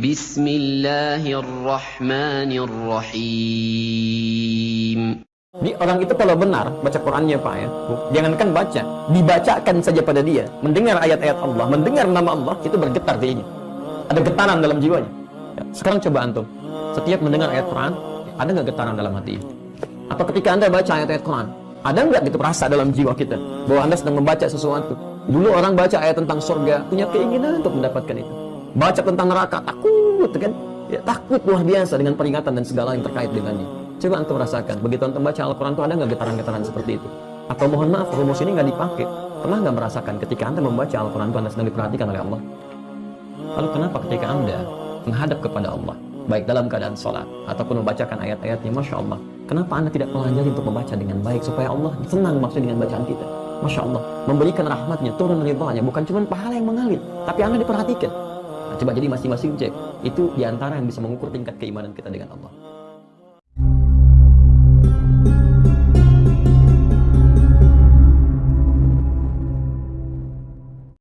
بسم الله الرحمن الرحيم Jadi orang itu kalau benar baca Qurannya Pak ya, jangankan baca, dibacakan saja pada dia, mendengar ayat-ayat Allah, mendengar nama Allah, itu bergetar dirinya. Ada getaran dalam jiwanya. Ya, sekarang coba antum, setiap mendengar ayat Quran, ada nggak getaran dalam hati? Atau ketika anda baca ayat-ayat Quran, ada nggak gitu rasa dalam jiwa kita bahwa anda sedang membaca sesuatu? Dulu orang baca ayat tentang surga, punya keinginan untuk mendapatkan itu. Baca tentang neraka, takut kan? Ya, takut luar biasa dengan peringatan dan segala yang terkait dengannya. Coba antum rasakan, begitu antum baca Al-Quran itu ada nggak getaran-getaran seperti itu? Atau mohon maaf, rumus ini nggak dipakai. Pernah nggak merasakan ketika anda membaca Al-Quran itu anda sedang diperhatikan oleh Allah? Lalu kenapa ketika anda menghadap kepada Allah, baik dalam keadaan sholat, ataupun membacakan ayat-ayatnya, Masya Allah, kenapa anda tidak pelajari untuk membaca dengan baik, supaya Allah senang maksud dengan bacaan kita? Masya Allah, memberikan rahmatnya, turun ridhonya, bukan cuma pahala yang mengalir, tapi anda diperhatikan. Coba jadi masing-masing cek, itu di antara yang bisa mengukur tingkat keimanan kita dengan Allah.